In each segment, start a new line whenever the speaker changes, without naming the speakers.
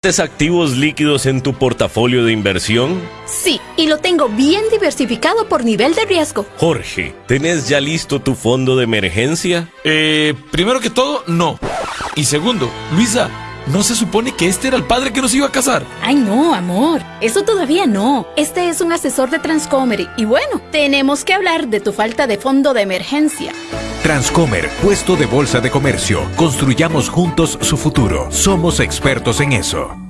¿Tienes activos líquidos en tu portafolio de inversión?
Sí, y lo tengo bien diversificado por nivel de riesgo.
Jorge, ¿tenés ya listo tu fondo de emergencia?
Eh, primero que todo, no. Y segundo, Luisa, ¿no se supone que este era el padre que nos iba a casar?
Ay, no, amor. Eso todavía no. Este es un asesor de Transcomer y bueno, tenemos que hablar de tu falta de fondo de emergencia.
Transcomer, puesto de bolsa de comercio. Construyamos juntos su futuro. Somos expertos en eso.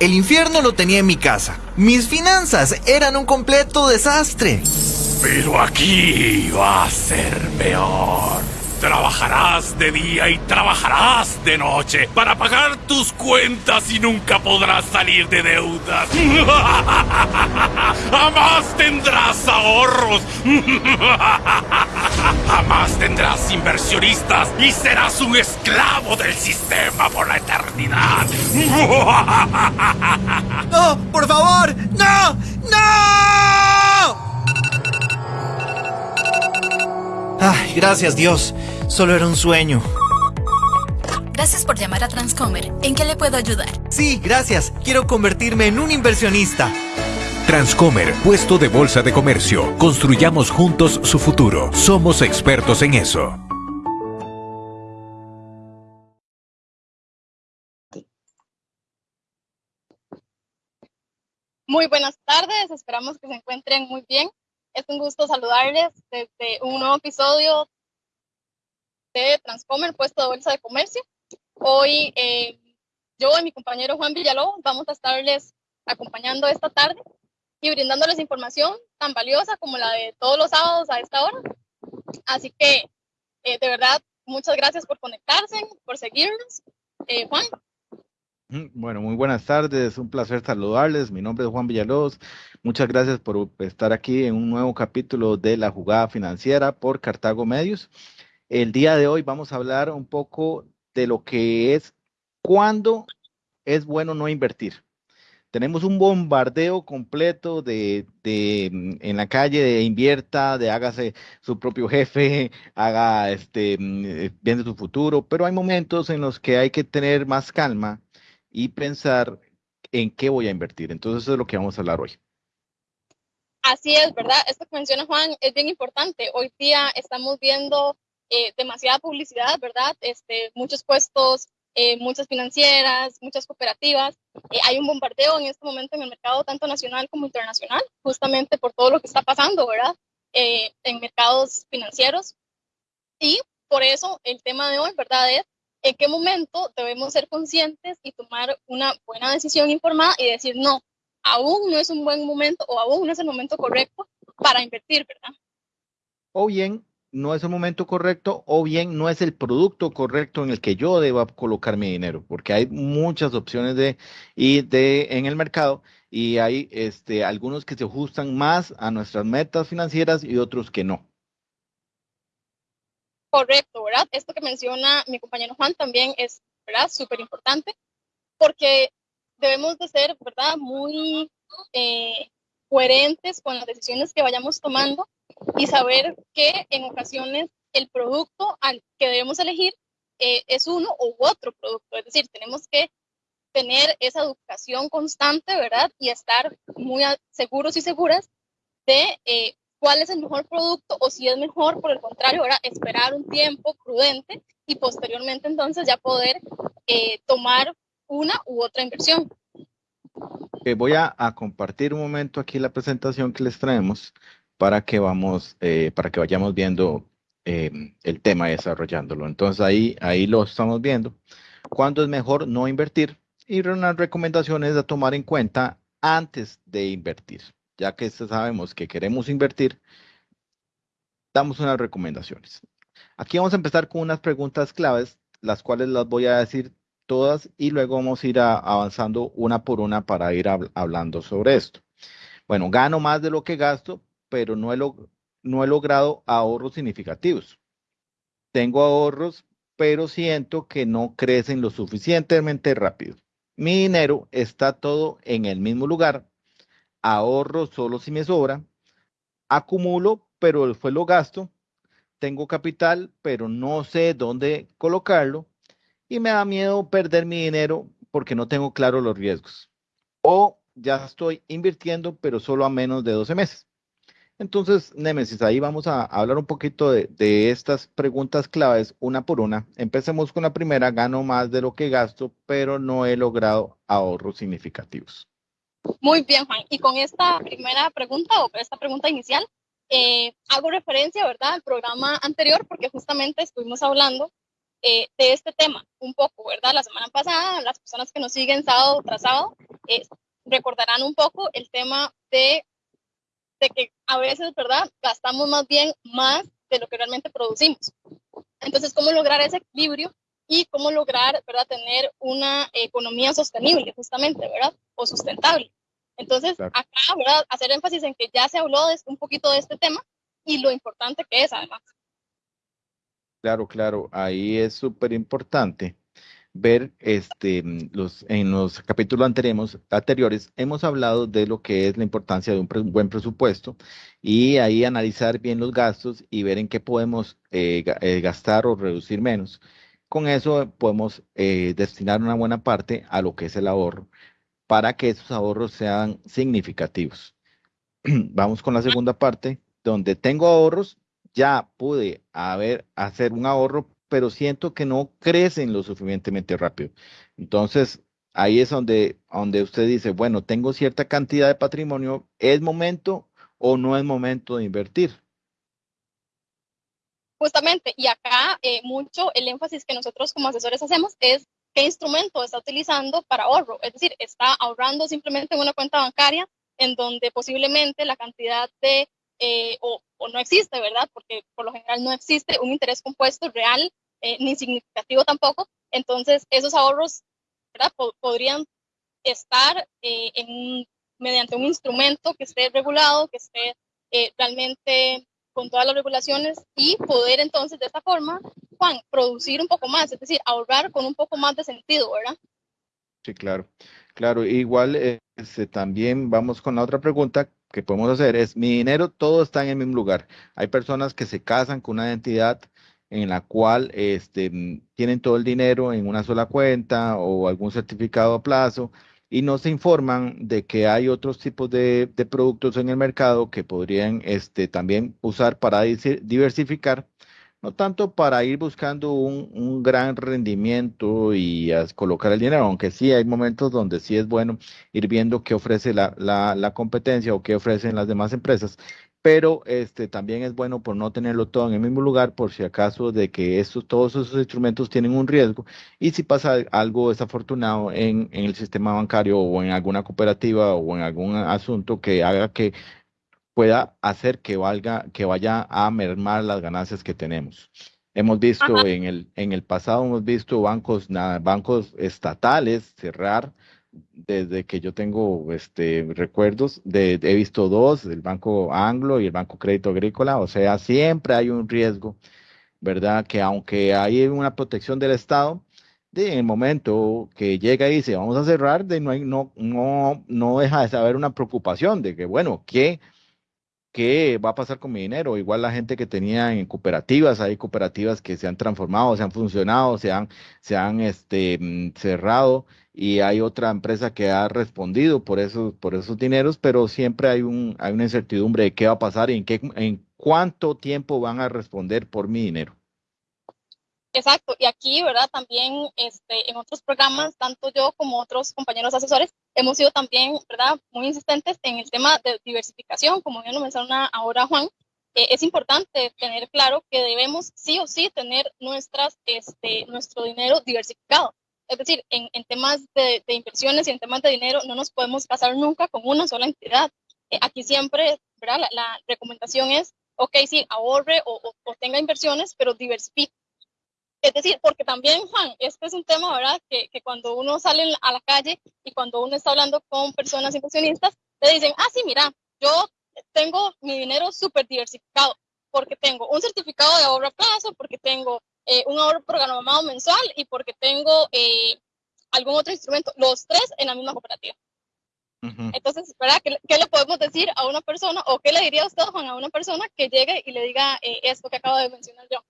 El infierno lo tenía en mi casa. Mis finanzas eran un completo desastre.
Pero aquí va a ser peor. Trabajarás de día y trabajarás de noche para pagar tus cuentas y nunca podrás salir de deudas. Jamás tendrás ahorros. Jamás tendrás inversionistas y serás un esclavo del sistema por la eternidad.
¡No! ¡Por favor! ¡No! ¡No! Ay, gracias Dios. Solo era un sueño.
Gracias por llamar a Transcomer. ¿En qué le puedo ayudar?
Sí, gracias. Quiero convertirme en un inversionista.
Transcomer, puesto de bolsa de comercio. Construyamos juntos su futuro. Somos expertos en eso.
Muy buenas tardes, esperamos que se encuentren muy bien. Es un gusto saludarles desde un nuevo episodio de Transcomer, puesto de bolsa de comercio. Hoy eh, yo y mi compañero Juan Villalobos vamos a estarles acompañando esta tarde y brindándoles información tan valiosa como la de todos los sábados a esta hora. Así que, eh, de verdad, muchas gracias por conectarse, por seguirnos. Eh, Juan.
Bueno, muy buenas tardes, un placer saludarles. Mi nombre es Juan Villalobos. Muchas gracias por estar aquí en un nuevo capítulo de la jugada financiera por Cartago Medios. El día de hoy vamos a hablar un poco de lo que es cuándo es bueno no invertir. Tenemos un bombardeo completo de, mm, en la calle de invierta, de hágase su propio jefe, haga este, mm, eh, viendo su futuro, pero hay momentos en los que hay que tener más calma y pensar en qué voy a invertir. Entonces eso es lo que vamos a hablar hoy.
Así es, ¿verdad? Esto que menciona Juan es bien importante. Hoy día estamos viendo eh, demasiada publicidad, ¿verdad? Este, muchos puestos, eh, muchas financieras, muchas cooperativas. Eh, hay un bombardeo en este momento en el mercado tanto nacional como internacional, justamente por todo lo que está pasando, ¿verdad? en mercados financieros. Y por eso el tema de hoy, ¿verdad? Es en qué momento debemos ser conscientes y tomar una buena decisión informada y decir, no, aún no es un buen momento o aún no es el momento correcto para invertir, ¿verdad?
O bien, no es el momento correcto o bien no es el producto correcto en el que yo deba colocar mi dinero, porque hay muchas opciones de, y de, en el mercado y hay este, algunos que se ajustan más a nuestras metas financieras y otros que no.
Correcto, ¿verdad? Esto que menciona mi compañero Juan también es, ¿verdad? Súper importante porque debemos de ser, ¿verdad? Muy eh, coherentes con las decisiones que vayamos tomando y saber que en ocasiones el producto al que debemos elegir eh, es uno u otro producto. Es decir, tenemos que tener esa educación constante, ¿verdad? Y estar muy seguros y seguras de eh, cuál es el mejor producto o si es mejor, por el contrario, ahora esperar un tiempo prudente y posteriormente entonces ya poder eh, tomar una u otra inversión.
voy a, compartir un momento aquí la presentación que les traemos para que vamos, eh, para que vayamos viendo em, el tema desarrollándolo. Entonces ahí, ahí lo estamos viendo. cuándo es mejor no invertir y unas recomendaciones a tomar en cuenta antes de invertir. Ya que sabemos que queremos invertir, damos unas recomendaciones. Aquí vamos a empezar con unas preguntas claves, las cuales las voy a decir todas y luego vamos a ir avanzando una por una para ir hablando sobre esto. Bueno, gano más de lo que gasto, pero no he, logrado ahorros significativos. Tengo ahorros, pero siento que no crecen lo suficientemente rápido. Mi dinero está todo en el mismo lugar. Ahorro solo si me sobra. Acumulo, pero después lo gasto. Tengo capital, pero no sé dónde colocarlo. Y me da miedo perder mi dinero porque no tengo claro los riesgos. O ya estoy invirtiendo, pero solo a menos de 12 meses. Entonces, Nemesis, ahí vamos a hablar un poquito de, estas preguntas claves una por una. Empecemos con la primera, gano más de lo que gasto, pero no he logrado ahorros significativos.
Muy bien, Juan. Y con esta primera pregunta o esta pregunta inicial, eh, hago referencia, ¿verdad?, al programa anterior, porque justamente estuvimos hablando eh, de este tema un poco, ¿verdad? La semana pasada, las personas que nos siguen sábado tras sábado eh, recordarán un poco el tema de de que a veces, ¿verdad? Gastamos más bien más de lo que realmente producimos. Entonces, ¿cómo lograr ese equilibrio y cómo lograr, ¿verdad? Tener una economía sostenible, justamente, ¿verdad? O sustentable. Entonces, acá, ¿verdad? Hacer énfasis en que ya se habló de, un poquito de este tema y lo importante que es, además.
Claro, claro, ahí es súper importante ver este, mm, los, en los capítulos anteriores, anteriores, hemos hablado de lo que es la importancia de un buen presupuesto y ahí analizar bien los gastos y ver en qué podemos eh, eh, gastar o reducir menos. Con eso podemos eh, destinar una buena parte a lo que es el ahorro para que esos ahorros sean significativos. Vamos con la segunda parte, donde tengo ahorros, ya pude haber, hacer un ahorro pero siento que no crecen lo suficientemente rápido. Entonces, ahí es donde, donde usted dice, bueno, tengo cierta cantidad de patrimonio, ¿es momento o no es momento de invertir?
Justamente, y acá eh, mucho el énfasis que nosotros como asesores hacemos es qué instrumento está utilizando para ahorro. Es decir, está ahorrando simplemente en una cuenta bancaria en donde posiblemente la cantidad de, eh, o, o, no existe, ¿verdad? Porque por lo general no existe un interés compuesto real eh, ni significativo tampoco. Entonces, esos ahorros podrían estar eh, mediante un instrumento que esté regulado, que esté eh, realmente con todas las regulaciones y poder entonces de esta forma, producir un poco más, es decir, ahorrar con un poco más de sentido, ¿verdad?
Sí, claro. Claro, igual este, también vamos con la otra pregunta que podemos hacer, es mi dinero todo está en el mismo lugar. Hay personas que se casan con una entidad en la cual este, tienen todo el dinero en una sola cuenta o algún certificado a plazo y no se informan de que hay otros tipos de, productos en el mercado que podrían este, también usar para diversificar, no tanto para ir buscando un, gran rendimiento y colocar el dinero, aunque sí hay momentos donde sí es bueno ir viendo qué ofrece la, la competencia o qué ofrecen las demás empresas, pero este también es bueno por no tenerlo todo en el mismo lugar, por si acaso de que estos, todos esos instrumentos tienen un riesgo y si pasa algo desafortunado en, en el sistema bancario o en alguna cooperativa o en algún asunto que haga que pueda hacer que valga, que vaya a mermar las ganancias que tenemos. Hemos visto en el, en el pasado, hemos visto bancos, bancos estatales cerrar desde que yo tengo este, recuerdos, de, he visto dos, el Banco Anglo y el Banco Crédito Agrícola, o sea, siempre hay un riesgo, ¿verdad? Que aunque hay una protección del Estado, de, en el momento que llega y dice, vamos a cerrar, de, no, hay, no, no, no deja de haber una preocupación de que, bueno, ¿qué? ¿Qué va a pasar con mi dinero? Igual la gente que tenía en cooperativas, hay cooperativas que se han transformado, se han funcionado, se han, se han este, mm, cerrado y hay otra empresa que ha respondido por esos, por esos dineros, pero siempre hay, un, hay una incertidumbre de qué va a pasar y en, qué, en cuánto tiempo van a responder por mi dinero.
Exacto, y aquí, ¿verdad? También este, en otros programas, tanto yo como otros compañeros asesores, hemos sido también, ¿verdad? Muy insistentes en el tema de diversificación, como ya lo menciona ahora Juan. Eh, es importante tener claro que debemos sí o sí tener nuestras, este, nuestro dinero diversificado. Es decir, en, en temas de, de, inversiones y en temas de dinero no nos podemos casar nunca con una sola entidad. Eh, aquí siempre, ¿verdad? La, la, recomendación es, ok, sí, ahorre o, o, o tenga inversiones, pero diversifique. Es decir, porque también, Juan, este es un tema, ¿verdad? Que, que, cuando uno sale a la calle y cuando uno está hablando con personas inversionistas, le dicen, ah, sí, mira, yo tengo mi dinero súper diversificado, porque tengo un certificado de ahorro a plazo, porque tengo eh, un ahorro programado mensual y porque tengo eh, algún otro instrumento, los tres en la misma cooperativa. Uh -huh. Entonces, ¿verdad? ¿Qué, ¿Qué, le podemos decir a una persona o qué le diría usted, Juan, a una persona que llegue y le diga eh, esto que acabo de mencionar yo?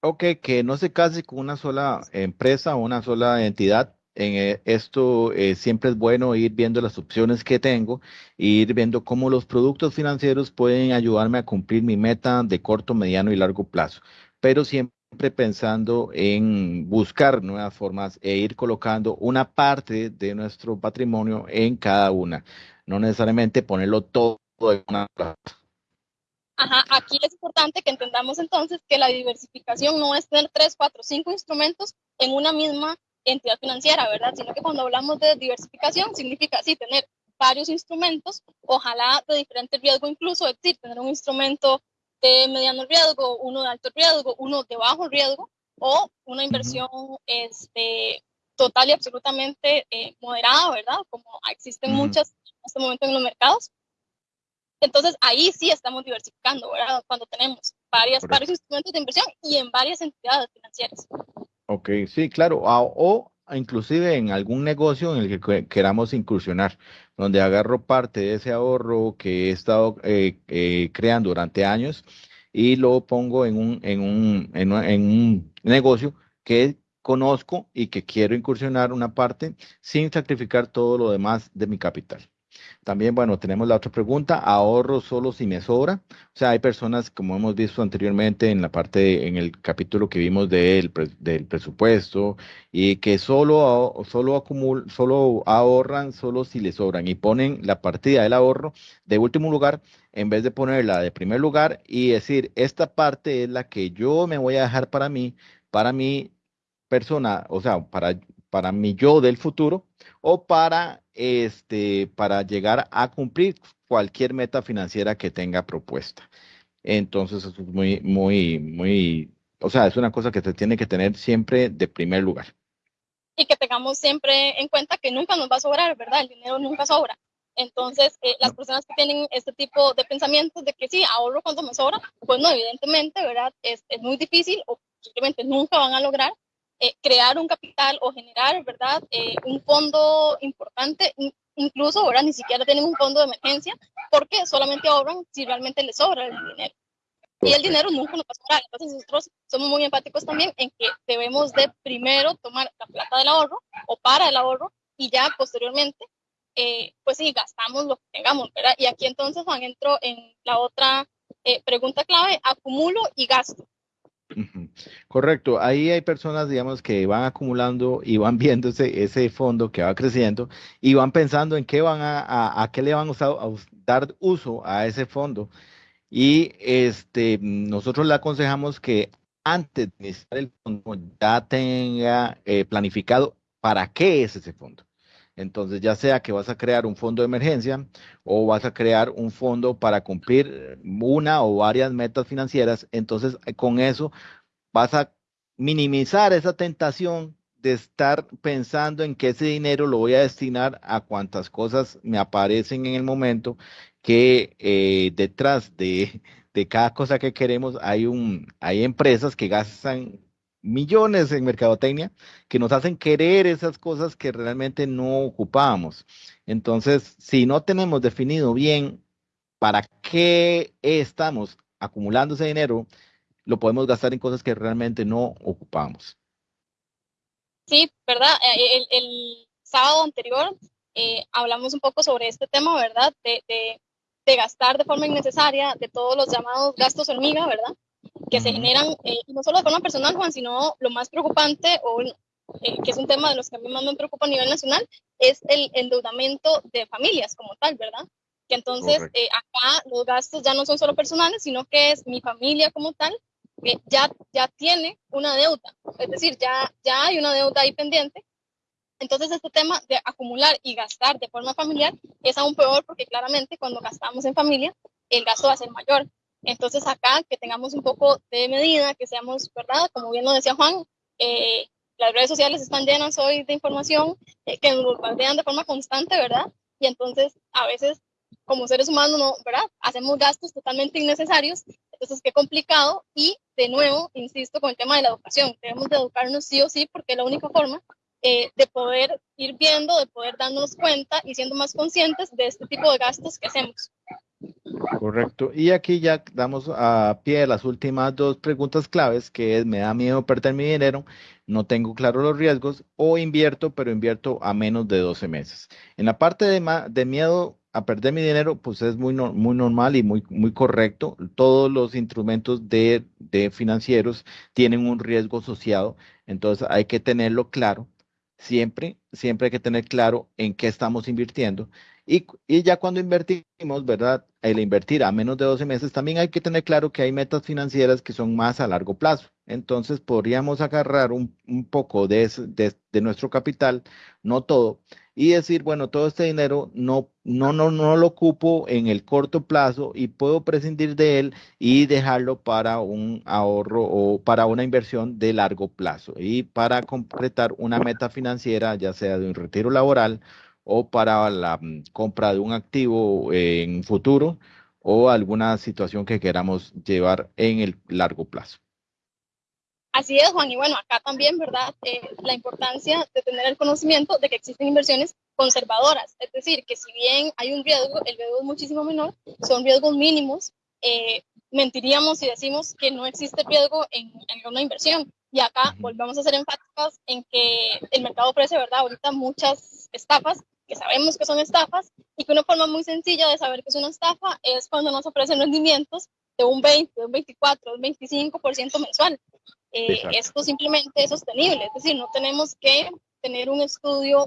Ok, que no se case con una sola empresa o una sola entidad. En esto eh, siempre es bueno ir viendo las opciones que tengo e ir viendo cómo los productos financieros pueden ayudarme a cumplir mi meta de corto, mediano y largo plazo. Pero siempre pensando en buscar nuevas formas e ir colocando una parte de nuestro patrimonio en cada una, no necesariamente ponerlo todo en una plaza.
Ajá, aquí es importante que entendamos entonces que la diversificación no es tener tres, cuatro, cinco instrumentos en una misma entidad financiera, ¿verdad? Sino que cuando hablamos de diversificación significa sí tener varios instrumentos, ojalá de diferente riesgo incluso, es decir, tener un instrumento de mediano riesgo, uno de alto riesgo, uno de bajo riesgo o una inversión este, total y absolutamente eh, moderada, ¿verdad? Como existen muchas en este momento en los mercados. Entonces ahí sí estamos diversificando, ¿verdad? Cuando tenemos varias, varios instrumentos de inversión y en varias entidades financieras.
Ok, sí, claro. O, o inclusive en algún negocio en el que queramos incursionar, donde agarro parte de ese ahorro que he estado eh, eh, creando durante años y lo pongo en un, en, un, en, un, en un negocio que conozco y que quiero incursionar una parte sin sacrificar todo lo demás de mi capital. También, bueno, tenemos la otra pregunta, ahorro solo si me sobra. O sea, hay personas, como hemos visto anteriormente en la parte, en el capítulo que vimos del, del presupuesto, y que solo, solo, acumul, solo ahorran solo si les sobran y ponen la partida del ahorro de último lugar en vez de ponerla de primer lugar y decir, esta parte es la que yo me voy a dejar para mí, para mi persona, o sea, para, para mi yo del futuro o para este, para llegar a cumplir cualquier meta financiera que tenga propuesta. Entonces, eso es muy, muy, muy, o sea, es una cosa que se tiene que tener siempre de primer lugar.
Y que tengamos siempre en cuenta que nunca nos va a sobrar, ¿verdad? El dinero nunca sobra. Entonces, eh, las personas que tienen este tipo de pensamientos de que sí, ahorro cuando me sobra, pues no, evidentemente, ¿verdad? Es, es muy difícil o simplemente nunca van a lograr eh, crear un capital o generar, ¿verdad? Eh, un fondo importante, incluso ahora ni siquiera tienen un fondo de emergencia, porque solamente ahorran si realmente les sobra el dinero. Y el dinero nunca nos va a sobrar. Entonces nosotros somos muy empáticos también en que debemos de primero tomar la plata del ahorro o para el ahorro y ya posteriormente, eh, pues sí, gastamos lo que tengamos, ¿verdad? Y aquí entonces, Juan, entro en la otra eh, pregunta clave, acumulo y gasto.
Correcto, ahí hay personas, digamos, que van acumulando y van viendo ese, fondo que va creciendo y van pensando en qué van a, a, a qué le van a, usar, a, dar uso a ese fondo. Y este, nosotros le aconsejamos que antes de iniciar el fondo ya tenga eh, planificado para qué es ese fondo. Entonces, ya sea que vas a crear un fondo de emergencia o vas a crear un fondo para cumplir una o varias metas financieras, entonces con eso vas a minimizar esa tentación de estar pensando en que ese dinero lo voy a destinar a cuantas cosas me aparecen en el momento, que eh, detrás de, de cada cosa que queremos hay, un, hay empresas que gastan millones en mercadotecnia que nos hacen querer esas cosas que realmente no ocupábamos. Entonces, si no tenemos definido bien para qué estamos acumulando ese dinero, lo podemos gastar en cosas que realmente no ocupamos.
Sí, ¿verdad? El, el sábado anterior eh, hablamos un poco sobre este tema, ¿verdad? De, de, de gastar de forma innecesaria, de todos los llamados gastos hormiga, ¿verdad? Que se generan, eh, no solo de forma personal, Juan, sino lo más preocupante, o eh, que es un tema de los que a mí más me preocupa a nivel nacional, es el endeudamiento de familias como tal, ¿verdad? Que entonces eh, acá los gastos ya no son solo personales, sino que es mi familia como tal, que ya, ya tiene una deuda, es decir, ya, ya hay una deuda ahí pendiente Entonces, este tema de acumular y gastar de forma familiar es aún peor porque claramente cuando gastamos en familia, el gasto va a ser mayor. Entonces, acá que tengamos un poco de medida, que seamos, ¿verdad? Como bien lo decía Juan, eh, las redes sociales están llenas hoy de información eh, que nos bombardean de forma constante, ¿verdad? Y entonces, a veces, como seres humanos, no, ¿verdad? Hacemos gastos totalmente innecesarios. Entonces, qué complicado. Y, de nuevo, insisto con el tema de la educación. Debemos de educarnos sí o sí porque es la única forma eh, de poder ir viendo, de poder darnos cuenta y siendo más conscientes de este tipo de gastos que hacemos.
Correcto. Y aquí ya damos a pie las últimas dos preguntas claves, que es, me da miedo perder mi dinero, no tengo claro los riesgos, o invierto, pero invierto a menos de 12 meses. En la parte de, miedo a perder mi dinero, pues es muy, muy normal y muy, muy correcto. Todos los instrumentos de financieros tienen un riesgo asociado, entonces hay que tenerlo claro siempre, siempre hay que tener claro en qué estamos invirtiendo. Y, y, ya cuando invertimos, ¿verdad? El invertir a menos de 12 meses, también hay que tener claro que hay metas financieras que son más a largo plazo. Entonces, podríamos agarrar un, un poco de, de, de nuestro capital, no todo, y decir, bueno, todo este dinero no, no, no, no lo ocupo en el corto plazo y puedo prescindir de él y dejarlo para un ahorro o para una inversión de largo plazo y para completar una meta financiera, ya sea de un retiro laboral o para la mm, compra de un activo en futuro o alguna situación que queramos llevar en el largo plazo.
Así es, Juan. Y bueno, acá también, ¿verdad? Eh, la importancia de tener el conocimiento de que existen inversiones conservadoras. Es decir, que si bien hay un riesgo, el riesgo es muchísimo menor, son riesgos mínimos. Eh, mentiríamos si decimos que no existe riesgo en, en, una inversión. Y acá volvemos a ser enfáticas en que el mercado ofrece, ¿verdad? Ahorita muchas estafas, que sabemos que son estafas, y que una forma muy sencilla de saber que es una estafa es cuando nos ofrecen rendimientos de un 20, de un 24, de un 25% mensual. Eh, esto simplemente es sostenible, es decir, no tenemos que tener un estudio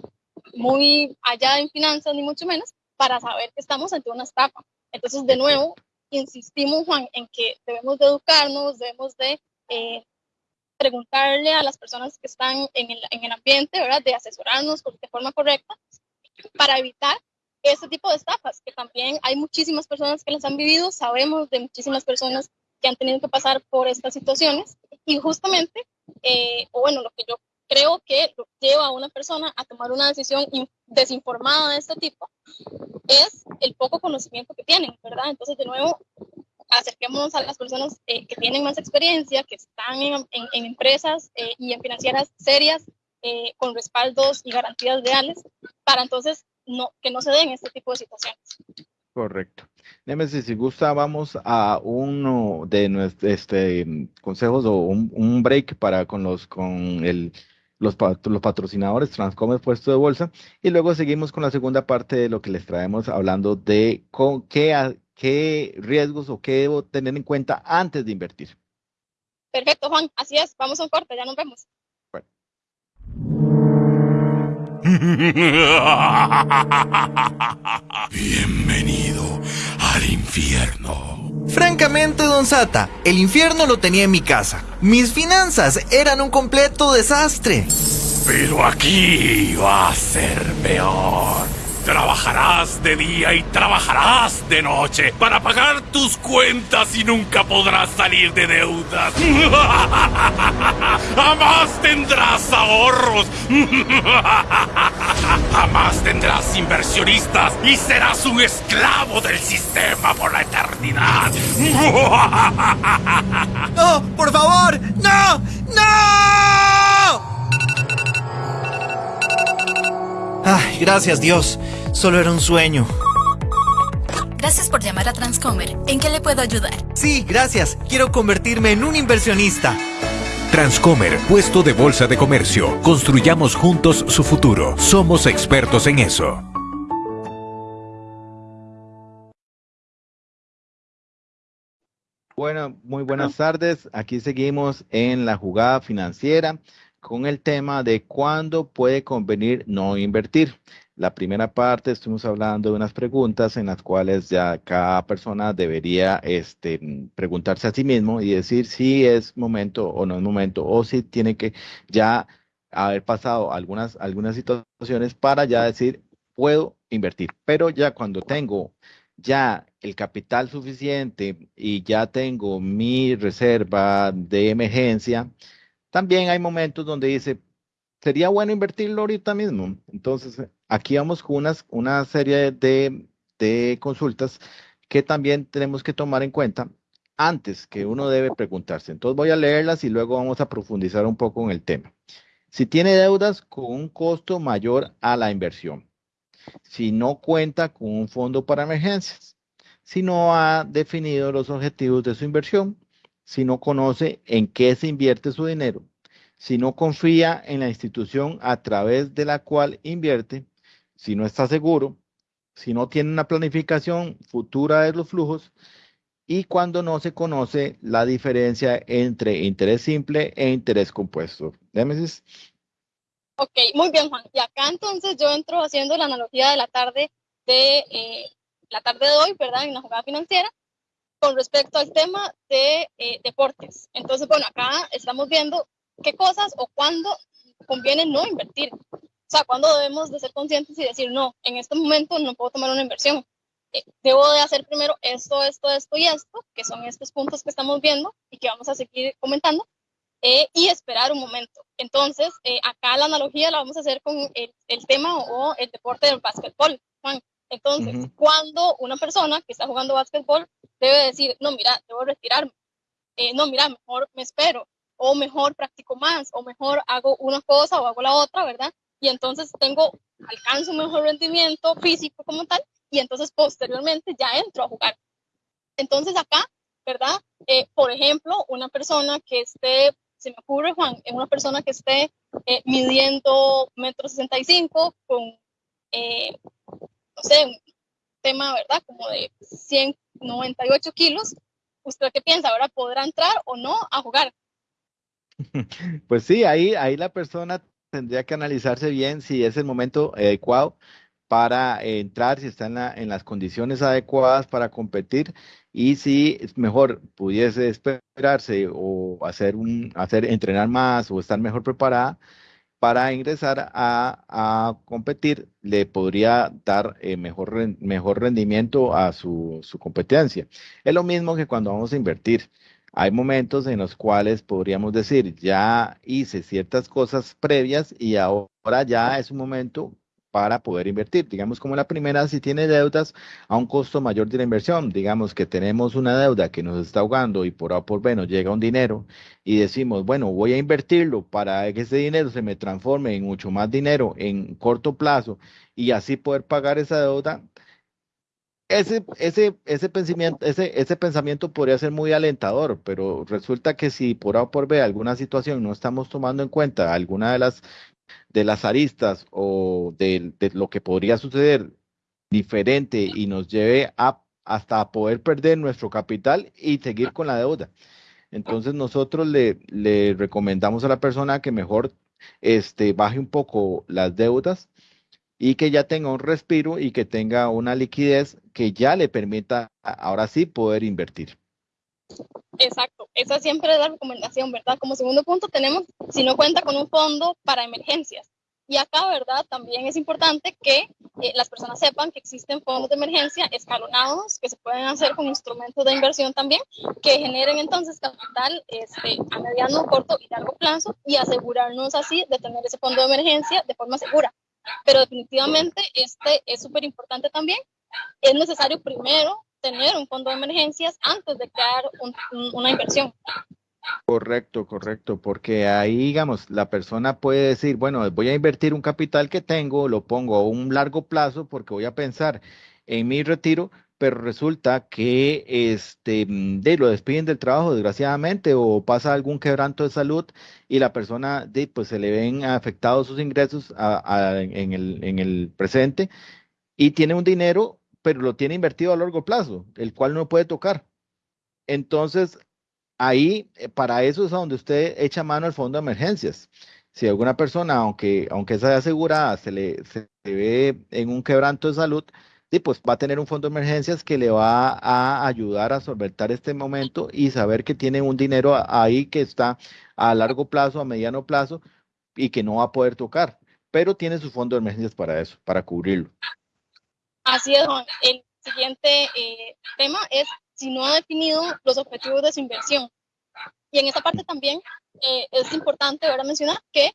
muy allá en finanzas, ni mucho menos, para saber que estamos ante una estafa. Entonces, de nuevo, insistimos, Juan, en que debemos de educarnos, debemos de eh, preguntarle a las personas que están en el, en el ambiente, ¿verdad? De asesorarnos de forma correcta para evitar este tipo de estafas, que también hay muchísimas personas que las han vivido, sabemos de muchísimas personas que han tenido que pasar por estas situaciones y justamente, eh, o bueno, lo que yo creo que lleva a una persona a tomar una decisión desinformada de este tipo es el poco conocimiento que tienen, ¿verdad? Entonces, de nuevo, acerquémonos a las personas eh, que tienen más experiencia, que están en, en, empresas eh, y en financieras serias, con respaldos y garantías reales, para entonces no, que no se den este tipo de situaciones.
Correcto. Nemesis, si gusta, vamos a uno de nuestros este, consejos o un, break para con los con el los, los patrocinadores Transcomer puesto de bolsa y luego seguimos con la segunda parte de lo que les traemos hablando de con qué, qué riesgos o qué debo tener en cuenta antes de invertir.
Perfecto, Juan. Así es. Vamos a un corte. Ya nos vemos.
Bienvenido al infierno.
Francamente, don Sata, el infierno lo tenía en mi casa. Mis finanzas eran un completo desastre.
Pero aquí va a ser peor. Trabajarás de día y trabajarás de noche para pagar tus cuentas y nunca podrás salir de deudas. Jamás tendrás ahorros. Jamás tendrás inversionistas y serás un esclavo del sistema por la eternidad.
¡No! ¡Por favor! ¡No! ¡No! Ay, gracias Dios. Solo era un sueño.
Gracias por llamar a Transcomer. ¿En qué le puedo ayudar?
Sí, gracias. Quiero convertirme en un inversionista.
Transcomer, puesto de bolsa de comercio. Construyamos juntos su futuro. Somos expertos en eso.
Bueno, muy buenas tardes. Aquí seguimos en la jugada financiera con el tema de cuándo puede convenir no invertir. La primera parte estuvimos hablando de unas preguntas en las cuales ya cada persona debería este, preguntarse a sí mismo y decir si es momento o no es momento, o si tiene que ya haber pasado algunas, algunas situaciones para ya decir, puedo invertir. Pero ya cuando tengo ya el capital suficiente y ya tengo mi reserva de emergencia, también hay momentos donde dice, sería bueno invertirlo ahorita mismo. Entonces, aquí vamos con una serie de, de consultas que también tenemos que tomar en cuenta antes que uno debe preguntarse. Entonces voy a leerlas y luego vamos a profundizar un poco en el tema. Si tiene deudas con un costo mayor a la inversión, si no cuenta con un fondo para emergencias, si no ha definido los objetivos de su inversión, si no conoce en qué se invierte su dinero, si no confía en la institución a través de la cual invierte, si no está seguro, si no tiene una planificación futura de los flujos y cuando no se conoce la diferencia entre interés simple e interés compuesto. Némesis.
Ok, muy bien, Juan. Y acá entonces yo entro haciendo la analogía de la tarde de eh, la tarde de hoy, ¿verdad? En la jugada financiera, con respecto al tema de eh, deportes. Entonces, bueno, acá estamos viendo qué cosas o cuándo conviene no invertir. O sea, cuándo debemos de ser conscientes y decir, no, en este momento no puedo tomar una inversión. Eh, debo de hacer primero esto, esto, esto y esto, que son estos puntos que estamos viendo y que vamos a seguir comentando, eh, y esperar un momento. Entonces, acá la analogía la vamos a hacer con el, el tema o el deporte del básquetbol. Juan. Entonces, cuando una persona que está jugando básquetbol debe decir, no, mira, debo retirarme, eh, no, mira, mejor me espero, o mejor practico más, o mejor hago una cosa o hago la otra, ¿verdad? Y entonces tengo, alcanzo un mejor rendimiento físico como tal, y entonces posteriormente ya entro a jugar. Entonces acá, ¿verdad? por ejemplo, una persona que esté se me ocurre, Juan, una persona que esté eh, midiendo metro sesenta y cinco con, eh, no sé, un tema, ¿verdad? Como de 198 kilos. ¿Usted qué piensa? ¿Ahora podrá entrar o no a jugar?
Pues sí, ahí, ahí la persona tendría que analizarse bien si es el momento adecuado para entrar, si está en, la, en las condiciones adecuadas para competir y si es mejor pudiese esperarse o hacer un, hacer, entrenar más o estar mejor preparada para ingresar a, competir, le podría dar eh, mejor, mejor rendimiento a su, su competencia. Es lo mismo que cuando vamos a invertir. Hay momentos en los cuales podríamos decir, ya hice ciertas cosas previas y ahora ya es un momento para poder invertir. Digamos como la primera, si tiene deudas a un costo mayor de la inversión, digamos que tenemos una deuda que nos está ahogando y por A por B nos llega un dinero y decimos, bueno, voy a invertirlo para que ese dinero se me transforme en mucho más dinero en corto plazo y así poder pagar esa deuda. Ese, ese, ese, pensamiento, ese, ese pensamiento podría ser muy alentador, pero resulta que si por A o por B alguna situación no estamos tomando en cuenta alguna de las de las aristas o de, lo que podría suceder diferente y nos lleve a, hasta poder perder nuestro capital y seguir con la deuda. Entonces nosotros le, le recomendamos a la persona que mejor este, baje un poco las deudas y que ya tenga un respiro y que tenga una liquidez que ya le permita ahora sí poder invertir.
Exacto, esa siempre es la recomendación, ¿verdad? Como segundo punto tenemos, si no cuenta con un fondo para emergencias. Y acá, ¿verdad? También es importante que eh, las personas sepan que existen fondos de emergencia escalonados que se pueden hacer con instrumentos de inversión también, que generen entonces capital este, a mediano, corto y largo plazo y asegurarnos así de tener ese fondo de emergencia de forma segura. Pero definitivamente este es súper importante también. Es necesario primero tener un fondo de emergencias antes de crear una inversión.
Correcto, correcto, porque ahí, digamos, la persona puede decir, bueno, voy a invertir un capital que tengo, lo pongo a un largo plazo porque voy a pensar en mi retiro, pero resulta que este, de, lo despiden del trabajo, desgraciadamente, o pasa algún quebranto de salud y la persona, de, pues se le ven afectados sus ingresos en, el, en el presente y tiene un dinero pero lo tiene invertido a largo plazo, el cual no puede tocar. Entonces, ahí, eh, para eso es a donde usted echa mano al fondo de emergencias. Si alguna persona, aunque, aunque sea asegurada, se le se ve en un quebranto de salud, pues va a tener un fondo de emergencias que le va a ayudar a solventar este momento y saber que tiene un dinero ahí que está a largo plazo, a mediano plazo, y que no va a poder tocar, pero tiene su fondo de emergencias para eso, para cubrirlo.
Así es, Juan. El siguiente eh, tema es si no ha definido los objetivos de su inversión. Y en esta parte también eh, es importante ahora mencionar que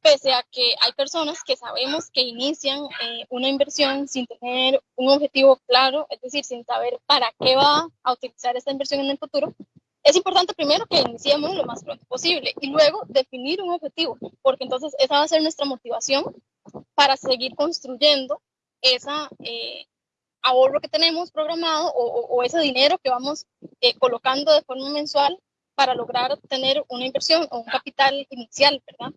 pese a que hay personas que sabemos que inician eh, una inversión sin tener un objetivo claro, es decir, sin saber para qué va a utilizar esta inversión en el futuro, es importante primero que iniciemos lo más pronto posible y luego definir un objetivo, porque entonces esa va a ser nuestra motivación para seguir construyendo esa eh, ahorro que tenemos programado o, ese dinero que vamos eh, colocando de forma mensual para lograr tener una inversión o un capital inicial, ¿verdad?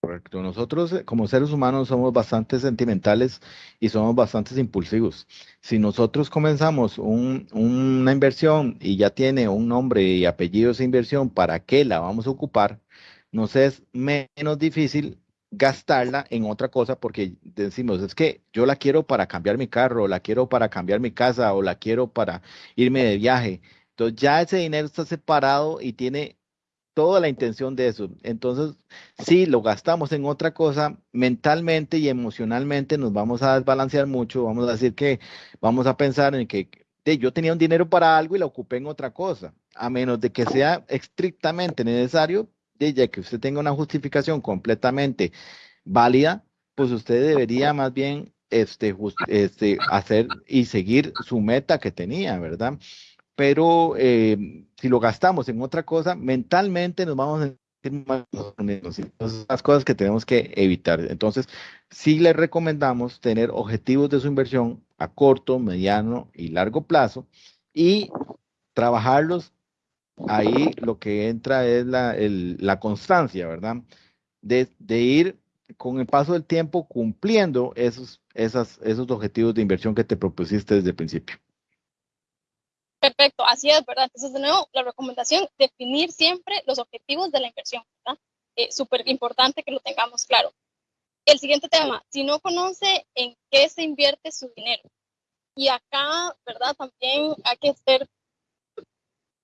Correcto. Nosotros eh, como seres humanos somos bastante sentimentales y somos bastante impulsivos. Si nosotros comenzamos una inversión y ya tiene un nombre y apellido esa inversión, ¿para qué la vamos a ocupar? Nos es menos difícil gastarla en otra cosa porque decimos, es que yo la quiero para cambiar mi carro, o la quiero para cambiar mi casa, o la quiero para irme de viaje. Entonces ya ese dinero está separado y tiene toda la intención de eso. Entonces, si lo gastamos en otra cosa, mentalmente y emocionalmente nos vamos a desbalancear mucho, vamos a decir que vamos a pensar en que yo tenía un dinero para algo y lo ocupé en otra cosa, a menos de que sea estrictamente necesario, ya que usted tenga una justificación completamente válida, pues usted debería más bien este, este, hacer y seguir su meta que tenía, ¿verdad? Pero eh, si lo gastamos en otra cosa, mentalmente nos vamos a sentir más Entonces, las cosas que tenemos que evitar. Entonces, sí le recomendamos tener objetivos de su inversión a corto, mediano y largo plazo y trabajarlos ahí lo que entra es la, la constancia, ¿verdad? De, ir con el paso del tiempo cumpliendo esos, esas, esos objetivos de inversión que te propusiste desde el principio.
Perfecto, así es, ¿verdad? Entonces, de nuevo, la recomendación, definir siempre los objetivos de la inversión, ¿verdad? Eh, Súper importante que lo tengamos claro. El siguiente tema, si no conoce en qué se invierte su dinero. Y acá, ¿verdad? También hay que ser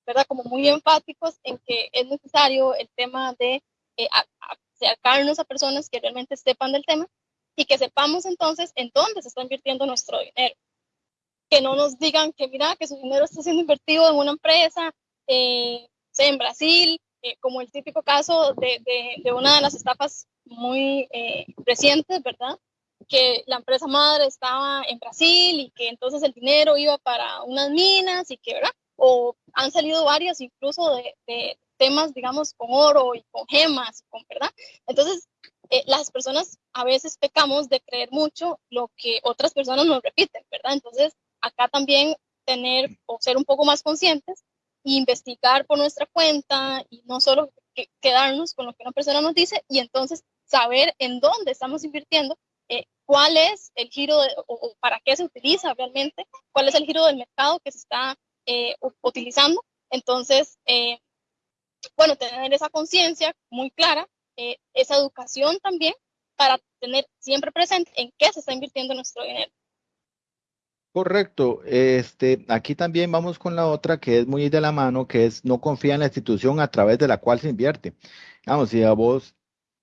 ¿verdad? Como muy enfáticos en que es necesario el tema de eh, acercarnos a personas que realmente sepan del tema y que sepamos entonces en dónde se está invirtiendo nuestro dinero. Que no nos digan que mira, que su dinero está siendo invertido en una empresa, eh, en Brasil, eh, como el típico caso de, de, una de las estafas muy eh, recientes, ¿verdad? Que la empresa madre estaba en Brasil y que entonces el dinero iba para unas minas y que, ¿verdad? O han salido varias incluso de, temas, digamos, con oro y con gemas, con, ¿verdad? Entonces, eh, las personas a veces pecamos de creer mucho lo que otras personas nos repiten, ¿verdad? Entonces, acá también tener o ser un poco más conscientes e investigar por nuestra cuenta y no solo quedarnos con lo que una persona nos dice y entonces saber en dónde estamos invirtiendo, eh, cuál es el giro o, para qué se utiliza realmente, cuál es el giro del mercado que se está eh, utilizando. Entonces, eh, bueno, tener esa conciencia muy clara, eh, esa educación también para tener siempre presente en qué se está invirtiendo nuestro dinero.
Correcto. Este, aquí también vamos con la otra que es muy de la mano, que es no confía en la institución a través de la cual se invierte. Vamos, si a vos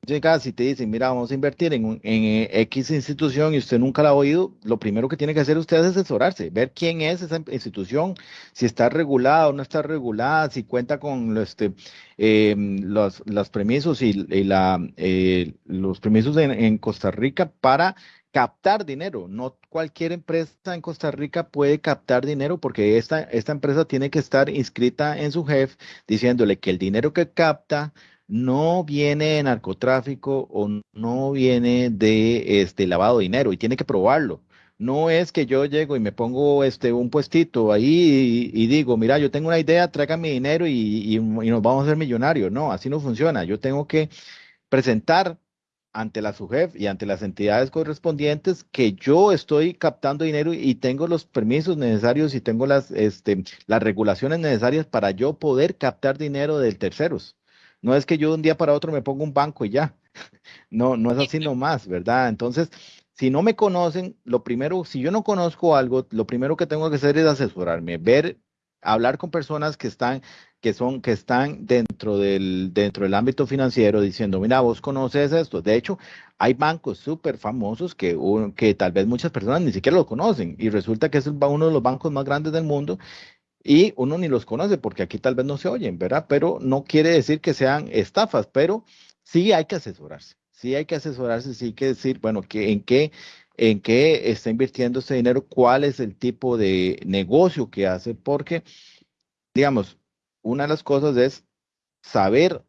llegas y te dicen, mira, vamos a invertir en, en X institución y usted nunca la ha oído, lo primero que tiene que hacer usted es asesorarse, ver quién es esa institución, si está regulada o no está regulada, si cuenta con este, em, los, los permisos y, la, eh, los permisos en, en Costa Rica para captar dinero. No cualquier empresa en Costa Rica puede captar dinero porque esta, esta empresa tiene que estar inscrita en su jefe diciéndole que el dinero que capta no viene de narcotráfico o no viene de este lavado de dinero y tiene que probarlo. No es que yo llego y me pongo este un puestito ahí y, digo, mira, yo tengo una idea, traigan mi dinero y, nos vamos a hacer millonarios. No, así no funciona. Yo tengo que presentar ante la SUGEF y ante las entidades correspondientes que yo estoy captando dinero y tengo los permisos necesarios y tengo las, este, las regulaciones necesarias para yo poder captar dinero de terceros. No es que yo de un día para otro me ponga un banco y ya. No, no es así nomás, ¿verdad? Entonces, si no me conocen, lo primero, si yo no conozco algo, lo primero que tengo que hacer es asesorarme, ver hablar con personas que están que son que están dentro del dentro del ámbito financiero diciendo, mira, vos conoces esto. De hecho, hay bancos súper famosos que, que tal vez muchas personas ni siquiera lo conocen y resulta que es uno de los bancos más grandes del mundo y uno ni los conoce porque aquí tal vez no se oyen, ¿verdad? Pero no quiere decir que sean estafas, pero sí hay que asesorarse, sí hay que asesorarse, sí hay que decir, bueno, que, en qué en qué está invirtiendo ese dinero, cuál es el tipo de negocio que hace, porque, digamos, una de las cosas es saber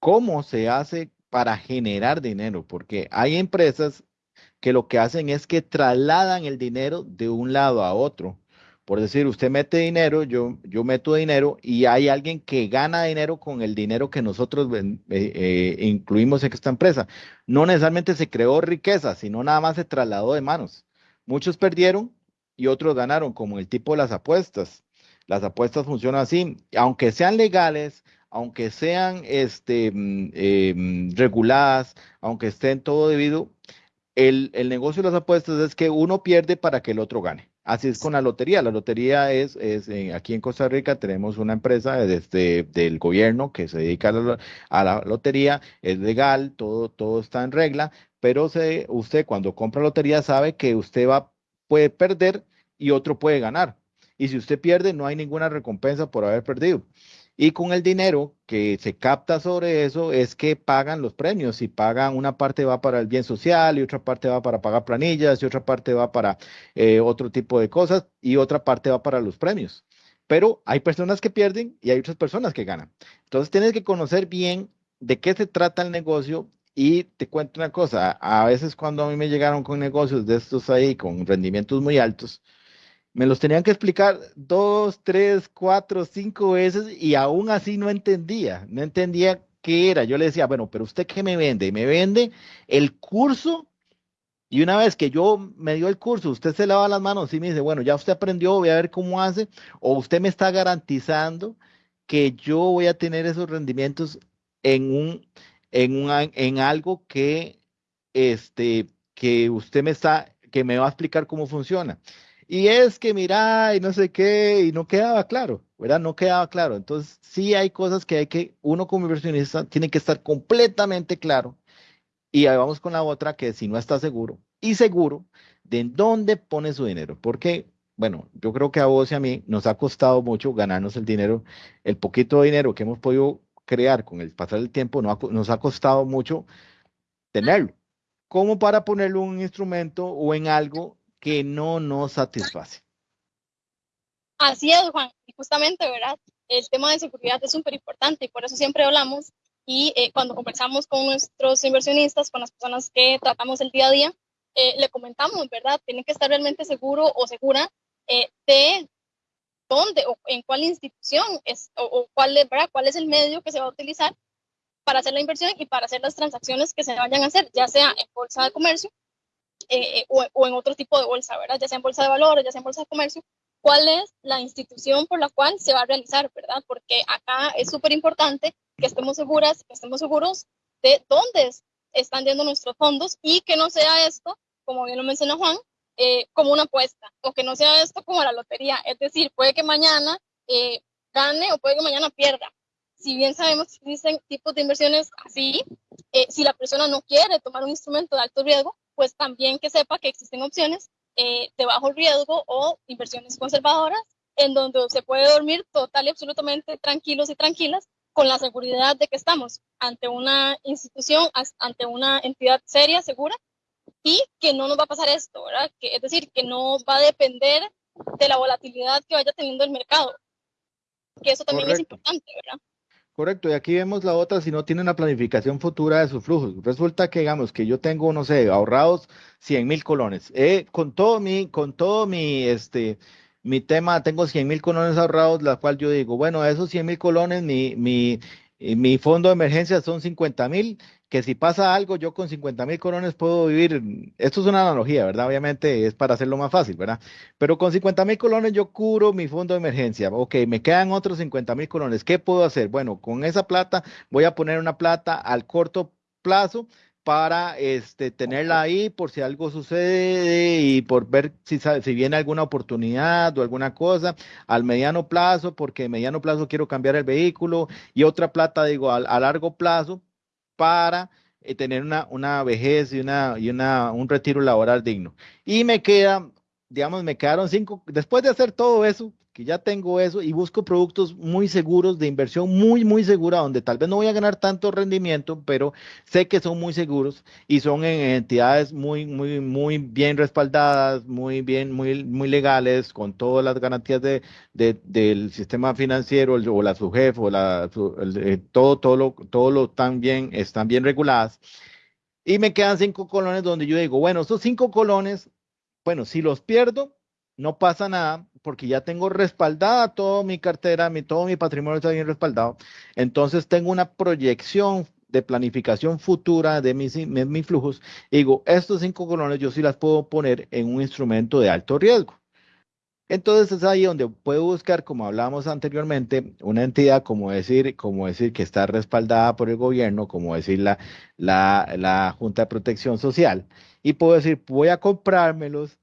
cómo se hace para generar dinero, porque hay empresas que lo que hacen es que trasladan el dinero de un lado a otro. Por decir, usted mete dinero, yo, yo meto dinero y hay alguien que gana dinero con el dinero que nosotros eh, eh, incluimos en esta empresa. No necesariamente se creó riqueza, sino nada más se trasladó de manos. Muchos perdieron y otros ganaron, como el tipo de las apuestas. Las apuestas funcionan así, aunque sean legales, aunque sean este, mm, em, reguladas, aunque estén todo debido, el, el negocio de las apuestas es que uno pierde para que el otro gane. Así es con la lotería. La lotería es, es eh, aquí en Costa Rica tenemos una empresa desde del gobierno que se dedica a la, lotería, es legal, todo, todo está en regla, pero se, usted cuando compra lotería sabe que usted va, puede perder y otro puede ganar. Y si usted pierde, no hay ninguna recompensa por haber perdido. Y con el dinero que se capta sobre eso es que pagan los premios y pagan una parte va para el bien social y otra parte va para pagar planillas y otra parte va para eh, otro tipo de cosas y otra parte va para los premios. Pero hay personas que pierden y hay otras personas que ganan. Entonces tienes que conocer bien de qué se trata el negocio y te cuento una cosa, a veces cuando a mí me llegaron con negocios de estos ahí con rendimientos muy altos, me los tenían que explicar dos, tres, cuatro, cinco veces y aún así no entendía, no entendía qué era. Yo le decía, bueno, pero usted qué me vende? Me vende el curso y una vez que yo me dio el curso, usted se lava las manos y me dice, bueno, ya usted aprendió, voy a ver cómo hace, o usted me está garantizando que yo voy a tener esos rendimientos en un, en un, en algo que, este, que usted me está, que me va a explicar cómo funciona. Y es que mira, y no sé qué, y no quedaba claro, ¿verdad? No quedaba claro. Entonces, sí hay cosas que hay que, uno como inversionista tiene que estar completamente claro. Y ahí vamos con la otra, que si no está seguro, y seguro de dónde pone su dinero. Porque, bueno, yo creo que a vos y a mí nos ha costado mucho ganarnos el dinero, el poquito dinero que hemos podido crear con el pasar del tiempo, nos ha costado mucho tenerlo. Como para ponerlo en un instrumento o en algo que no nos satisface.
Así es, Juan. Y justamente, ¿verdad? El tema de seguridad es súper importante y por eso siempre hablamos y eh, cuando conversamos con nuestros inversionistas, con las personas que tratamos el día a día, eh, le comentamos, ¿verdad? Tienen que estar realmente seguro o segura eh, de dónde o en cuál institución es, o, cuál, ¿verdad? cuál es el medio que se va a utilizar para hacer la inversión y para hacer las transacciones que se vayan a hacer, ya sea en bolsa de comercio eh, eh, o, en otro tipo de bolsa, ¿verdad? Ya sea en bolsa de valores, ya sea en bolsa de comercio, cuál es la institución por la cual se va a realizar, ¿verdad? Porque acá es súper importante que estemos seguras, que estemos seguros de dónde están yendo nuestros fondos y que no sea esto, como bien lo mencionó Juan, eh, como una apuesta o que no sea esto como la lotería. Es decir, puede que mañana gane o puede que mañana pierda. Si bien sabemos que existen tipos de inversiones así, si la persona no quiere tomar un instrumento de alto riesgo, pues también que sepa que existen opciones eh, de bajo riesgo o inversiones conservadoras en donde se puede dormir total y absolutamente tranquilos y tranquilas con la seguridad de que estamos ante una institución, ante una entidad seria, segura, y que no nos va a pasar esto, ¿verdad? Que, es decir, que no va a depender de la volatilidad que vaya teniendo el mercado, que eso también es importante, ¿verdad?
Correcto, y aquí vemos la otra si no tiene una planificación futura de sus flujos. Resulta que, digamos, que yo tengo, no sé, ahorrados 100 mil colones. Eh, con todo mi, con todo mi, este, mi tema, tengo 100 mil colones ahorrados, la cual yo digo, bueno, esos 100 mil colones, mi, mi, mi fondo de emergencia son 50 mil que si pasa algo, yo con 50 mil colones puedo vivir, esto es una analogía, ¿verdad? Obviamente es para hacerlo más fácil, ¿verdad? Pero con 50 mil colones yo curo mi fondo de emergencia. Ok, me quedan otros 50 mil colones. ¿Qué puedo hacer? Bueno, con esa plata voy a poner una plata al corto plazo para este, tenerla ahí por si algo sucede y por ver si, si viene alguna oportunidad o alguna cosa al mediano plazo, porque a mediano plazo quiero cambiar el vehículo y otra plata, digo, a, largo plazo para eh, tener una, una vejez y, una, y una, un retiro laboral digno. Y me queda, digamos, me quedaron cinco, después de hacer todo eso, que ya tengo eso y busco productos muy seguros de inversión, muy, muy segura, donde tal vez no voy a ganar tanto rendimiento, pero sé que son muy seguros y son en entidades muy, muy, muy bien respaldadas, muy bien, muy, muy legales, con todas las garantías de, del sistema financiero o la SUGEF la, eh, todo, todo lo, todo lo tan bien, están bien reguladas. Y me quedan cinco colones donde yo digo, bueno, esos cinco colones, bueno, si los pierdo, no pasa nada porque ya tengo respaldada toda mi cartera, mi, todo mi patrimonio está bien respaldado. Entonces tengo una proyección de planificación futura de mis, mis flujos. digo, estos cinco colones yo sí las puedo poner en un instrumento de alto riesgo. Entonces es ahí donde puedo buscar, como hablábamos anteriormente, una entidad como decir, como decir que está respaldada por el gobierno, como decir la, la, la Junta de Protección Social, y puedo decir, voy a comprármelos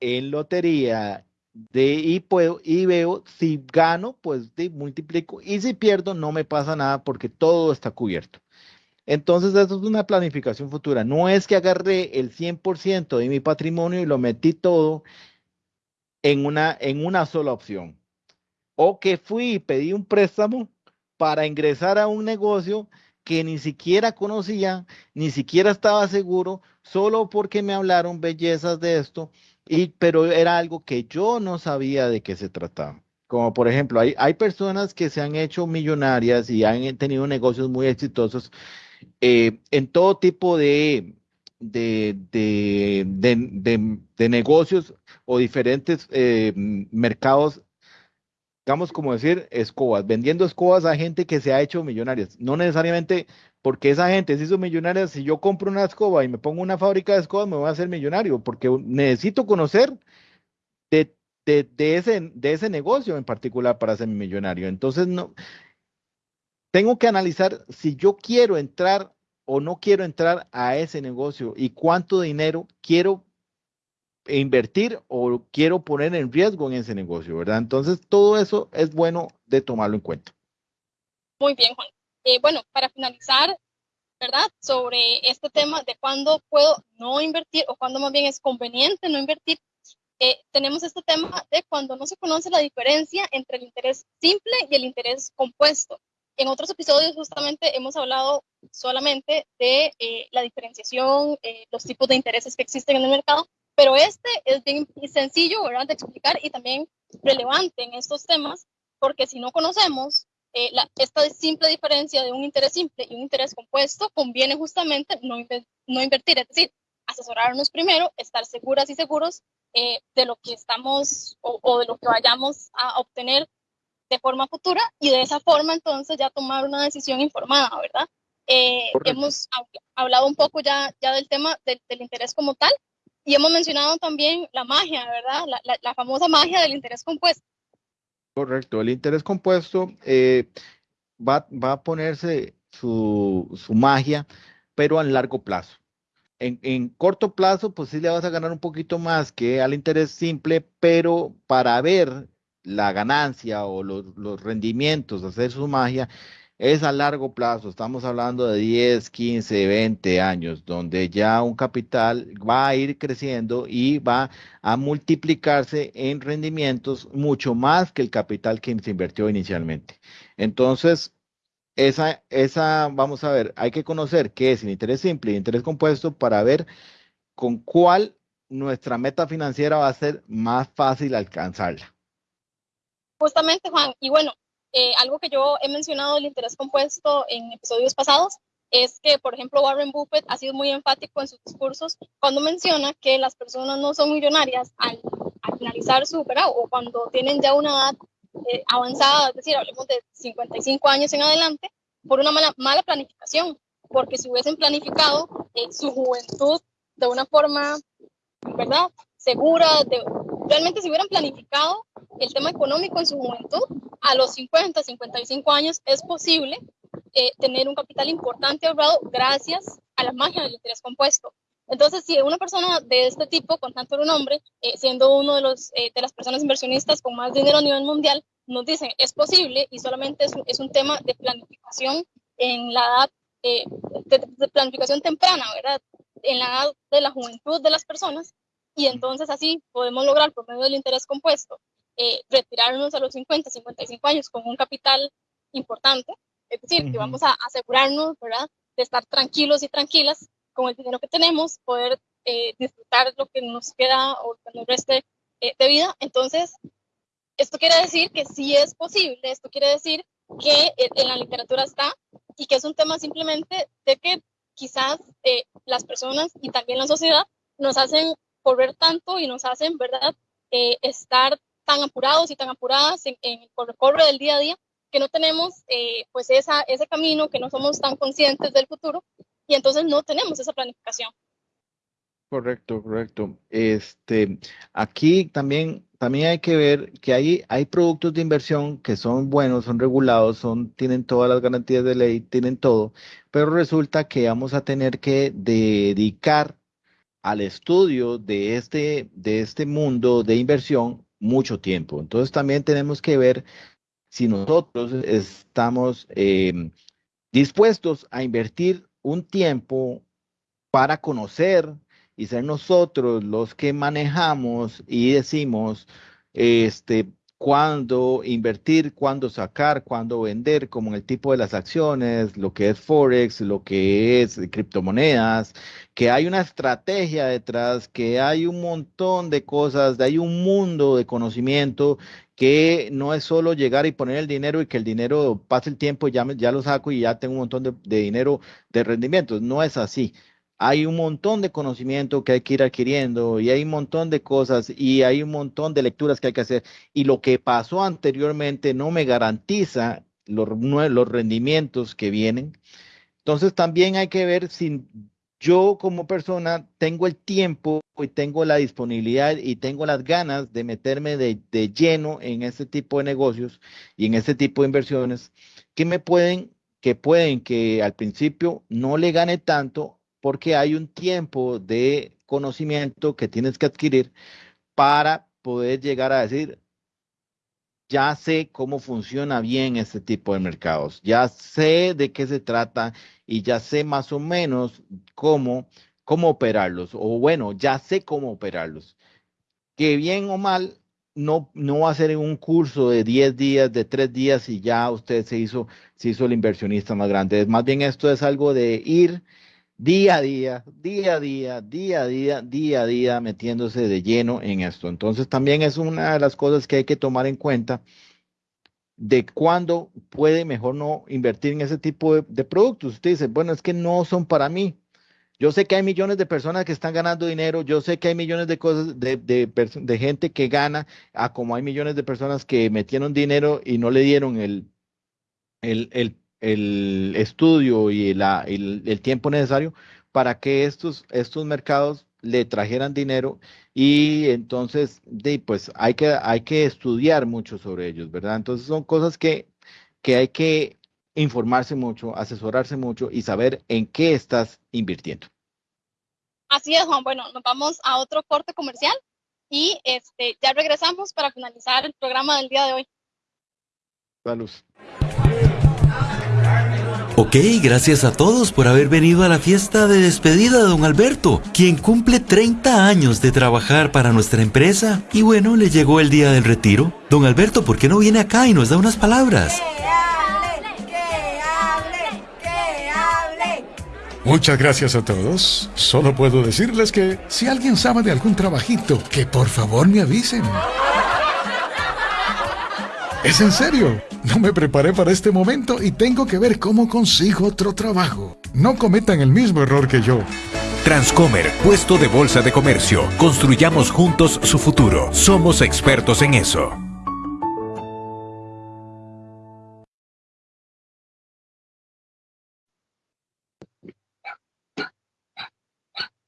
en lotería de, y puedo y veo si gano, pues multiplico y si pierdo no me pasa nada porque todo está cubierto. Entonces eso es una planificación futura. No es que agarré el 100% de mi patrimonio y lo metí todo en una, en una sola opción. O que fui y pedí un préstamo para ingresar a un negocio que ni siquiera conocía, ni siquiera estaba seguro, solo porque me hablaron bellezas de esto y, pero era algo que yo no sabía de qué se trataba. Como por ejemplo, hay, hay personas que se han hecho millonarias y han tenido negocios muy exitosos eh, en todo tipo de, de, de, de, negocios o diferentes eh, mercados digamos, como decir, escobas, vendiendo escobas a gente que se ha hecho millonarias. No necesariamente porque esa gente se hizo millonaria. Si yo compro una escoba y me pongo una fábrica de escobas, me voy a hacer millonario, porque necesito conocer de, ese, de ese negocio en particular para ser millonario. Entonces, no, tengo que analizar si yo quiero entrar o no quiero entrar a ese negocio y cuánto dinero quiero invertir o quiero poner en riesgo en ese negocio, ¿verdad? Entonces, todo eso es bueno de tomarlo en cuenta.
Muy bien, Juan. Eh, bueno, para finalizar, ¿verdad? Sobre este tema de cuándo puedo no invertir o cuándo más bien es conveniente no invertir, eh, tenemos este tema de cuando no se conoce la diferencia entre el interés simple y el interés compuesto. En otros episodios justamente hemos hablado solamente de eh, la diferenciación, los tipos de intereses que existen en el mercado, pero este es bien sencillo, ¿verdad? De explicar y también relevante en estos temas, porque si no conocemos eh, la, esta simple diferencia de un interés simple y un interés compuesto, conviene justamente no, no invertir, es decir, asesorarnos primero, estar seguras y seguros eh, de lo que estamos o, o, de lo que vayamos a obtener de forma futura y de esa forma entonces ya tomar una decisión informada, ¿verdad? Eh, hemos hablado un poco ya, ya del tema del, del interés como tal, y hemos mencionado también la magia, ¿verdad? La, la, famosa magia del interés compuesto.
Correcto, el interés compuesto eh, va, va, a ponerse su, su, magia, pero a largo plazo. En, en, corto plazo, pues sí le vas a ganar un poquito más que al interés simple, pero para ver la ganancia o los, los rendimientos, hacer su magia, es a largo plazo, estamos hablando de 10, 15, 20 años, donde ya un capital va a ir creciendo y va a multiplicarse en rendimientos mucho más que el capital que se invirtió inicialmente. Entonces, esa, esa, vamos a ver, hay que conocer qué es el interés simple y interés compuesto para ver con cuál nuestra meta financiera va a ser más fácil alcanzarla.
Justamente, Juan, y bueno, eh, algo que yo he mencionado del interés compuesto en episodios pasados es que, por ejemplo, Warren Buffett ha sido muy enfático en sus discursos cuando menciona que las personas no son millonarias al, finalizar su, ¿verdad? o cuando tienen ya una edad eh, avanzada, es decir, hablemos de 55 años en adelante, por una mala, mala planificación, porque si hubiesen planificado eh, su juventud de una forma, ¿verdad? Segura, de, realmente si hubieran planificado el tema económico en su juventud, a los 50, 55 años es posible eh, tener un capital importante ahorrado gracias a la magia del interés compuesto. Entonces, si una persona de este tipo, con tanto renombre, eh, siendo uno de, los, eh, de las personas inversionistas con más dinero a nivel mundial, nos dicen es posible y solamente es un, tema de planificación en la edad, eh, de, planificación temprana, ¿verdad? En la edad de la juventud de las personas y entonces así podemos lograr por medio del interés compuesto retirarnos a los 50, 55 años con un capital importante, es decir, que vamos a asegurarnos, ¿verdad? De estar tranquilos y tranquilas con el dinero que tenemos, poder eh, disfrutar lo que nos queda o que nos reste eh, de vida. Entonces, esto quiere decir que sí es posible, esto quiere decir que en la literatura está y que es un tema simplemente de que quizás eh, las personas y también la sociedad nos hacen correr tanto y nos hacen, ¿verdad?, estar tan apurados y tan apuradas en, el corre del día a día que no tenemos pues esa, ese camino, que no somos tan conscientes del futuro y entonces no tenemos esa planificación.
Correcto, correcto. Este, aquí también, también hay que ver que hay, hay productos de inversión que son buenos, son regulados, son, tienen todas las garantías de ley, tienen todo, pero resulta que vamos a tener que dedicar al estudio de este, de este mundo de inversión mucho tiempo. Entonces también tenemos que ver si nosotros estamos eh, dispuestos a invertir un tiempo para conocer y ser nosotros los que manejamos y decimos este cuándo invertir, cuándo sacar, cuándo vender, como en el tipo de las acciones, lo que es Forex, lo que es criptomonedas, que hay una estrategia detrás, que hay un montón de cosas, hay un mundo de conocimiento que no es solo llegar y poner el dinero y que el dinero pase el tiempo y ya, ya lo saco y ya tengo un montón de, de dinero de rendimientos. No es así hay un montón de conocimiento que hay que ir adquiriendo y hay un montón de cosas y hay un montón de lecturas que hay que hacer. Y lo que pasó anteriormente no me garantiza los, los rendimientos que vienen. Entonces también hay que ver si yo como persona tengo el tiempo y tengo la disponibilidad y tengo las ganas de meterme de, lleno en este tipo de negocios y en este tipo de inversiones que me pueden, que pueden que al principio no le gane tanto porque hay un tiempo de conocimiento que tienes que adquirir para poder llegar a decir, ya sé cómo funciona bien este tipo de mercados, ya sé de qué se trata y ya sé más o menos cómo, cómo operarlos, o bueno, ya sé cómo operarlos. Que bien o mal, no, no va a ser en un curso de 10 días, de 3 días y ya usted se hizo, se hizo el inversionista más grande. Más bien esto es algo de ir día a día, día a día, día a día, día a día metiéndose de lleno en esto. Entonces también es una de las cosas que hay que tomar en cuenta de cuándo puede mejor no invertir en ese tipo de, productos. Usted dice, bueno, es que no son para mí. Yo sé que hay millones de personas que están ganando dinero, yo sé que hay millones de cosas, de, de, gente que gana, a como hay millones de personas que metieron dinero y no le dieron el, el, el el estudio y el, tiempo necesario para que estos, estos mercados le trajeran dinero y entonces de, pues hay que, hay que estudiar mucho sobre ellos, ¿verdad? Entonces son cosas que, que hay que informarse mucho, asesorarse mucho y saber en qué estás invirtiendo.
Así es, Juan. Bueno, nos vamos a otro corte comercial y este, ya regresamos para finalizar el programa del día de hoy.
Salud.
Ok, gracias a todos por haber venido a la fiesta de despedida de don Alberto, quien cumple 30 años de trabajar para nuestra empresa. Y bueno, le llegó el día del retiro. Don Alberto, ¿por qué no viene acá y nos da unas palabras?
Muchas gracias a todos. Solo puedo decirles que si alguien sabe de algún trabajito, que por favor me avisen. Es en serio. No me preparé para este momento y tengo que ver cómo consigo otro trabajo. No cometan el mismo error que yo.
Transcomer, puesto de bolsa de comercio. Construyamos juntos su futuro. Somos expertos en eso.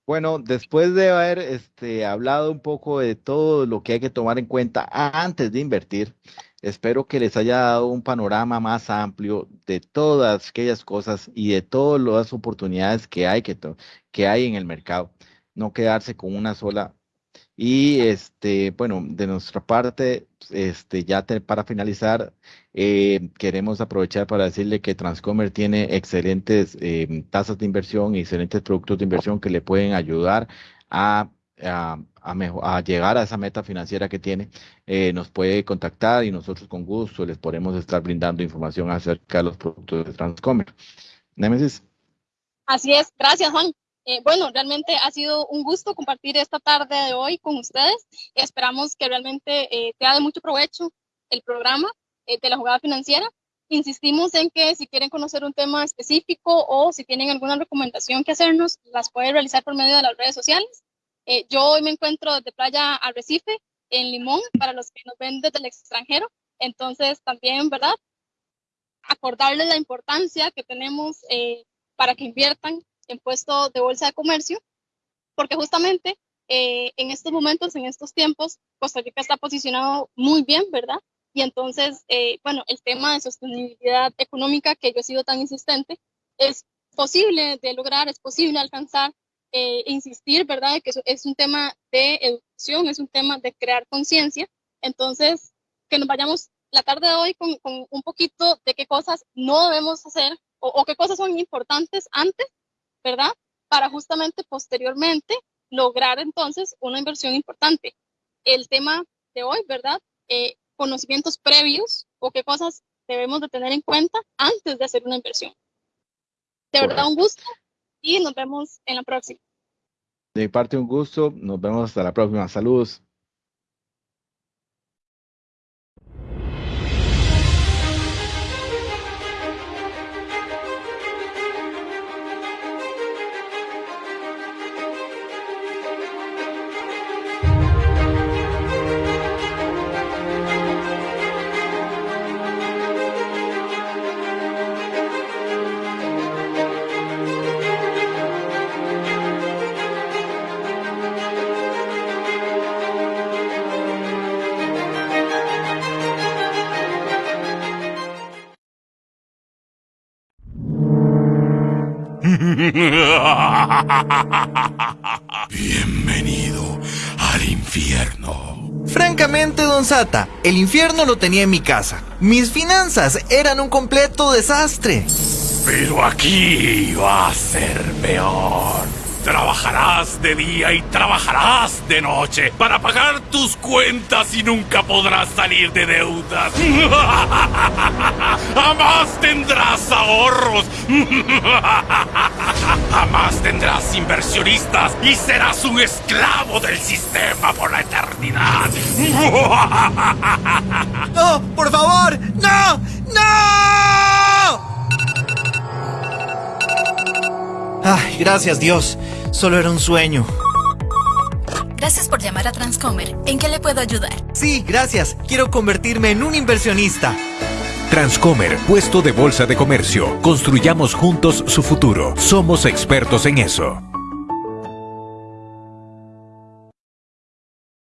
Bueno, después de haber este, hablado un poco de todo lo que hay que tomar en cuenta antes de invertir, Espero que les haya dado un panorama más amplio de todas aquellas cosas y de todas las oportunidades que hay, que, que hay en el mercado. No quedarse con una sola. Y este, bueno, de nuestra parte, este, ya para finalizar, eh, queremos aprovechar para decirle que Transcomer tiene excelentes eh, tasas de inversión y excelentes productos de inversión que le pueden ayudar a a, llegar a esa meta financiera que tiene, eh, nos puede contactar y nosotros con gusto les podemos estar brindando información acerca de los productos de Transcomer. Nemesis.
Así es, gracias Juan. Eh, bueno, realmente ha sido un gusto compartir esta tarde de hoy con ustedes. Esperamos que realmente eh, sea de mucho provecho el programa de la jugada financiera. Insistimos en que si quieren conocer un tema específico o si tienen alguna recomendación que hacernos, las pueden realizar por medio de las redes sociales. Eh, yo hoy me encuentro desde Playa Arrecife, en Limón, para los que nos ven desde el extranjero. Entonces, también, ¿verdad? Acordarles la importancia que tenemos eh, para que inviertan en puestos de bolsa de comercio, porque justamente eh, en estos momentos, en estos tiempos, Costa Rica está posicionado muy bien, ¿verdad? Y entonces, bueno, el tema de sostenibilidad económica que yo he sido tan insistente, es posible de lograr, es posible alcanzar eh, insistir, ¿verdad?, que es un tema de educación, es un tema de crear conciencia. Entonces, que nos vayamos la tarde de hoy con, un poquito de qué cosas no debemos hacer o, qué cosas son importantes antes, ¿verdad? Para justamente posteriormente lograr entonces una inversión importante. El tema de hoy, ¿verdad? Eh, conocimientos previos o qué cosas debemos de tener en cuenta antes de hacer una inversión. De verdad, un gusto y nos vemos en la próxima.
De mi parte, un gusto. Nos vemos hasta la próxima. Saludos.
Bienvenido al infierno.
Francamente, don Sata, el infierno lo tenía en mi casa. Mis finanzas eran un completo desastre.
Pero aquí va a ser peor. Trabajarás de día y trabajarás de noche para pagar tus cuentas y nunca podrás salir de deudas. Jamás tendrás ahorros. Jamás tendrás inversionistas y serás un esclavo del sistema por la eternidad.
¡No! ¡Por favor! ¡No! ¡No! Ay, gracias Dios. Solo era un sueño.
Gracias por llamar a Transcomer. ¿En qué le puedo ayudar?
Sí, gracias. Quiero convertirme en un inversionista.
Transcomer, puesto de bolsa de comercio. Construyamos juntos su futuro. Somos expertos en eso.